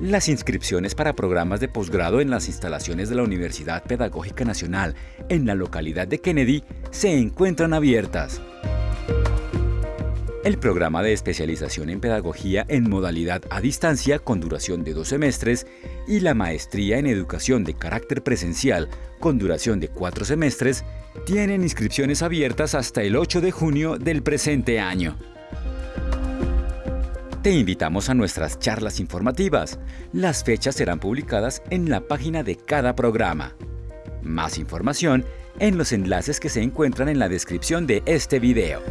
Las inscripciones para programas de posgrado en las instalaciones de la Universidad Pedagógica Nacional en la localidad de Kennedy se encuentran abiertas. El programa de especialización en pedagogía en modalidad a distancia con duración de dos semestres y la maestría en educación de carácter presencial con duración de cuatro semestres tienen inscripciones abiertas hasta el 8 de junio del presente año. Te invitamos a nuestras charlas informativas. Las fechas serán publicadas en la página de cada programa. Más información en los enlaces que se encuentran en la descripción de este video.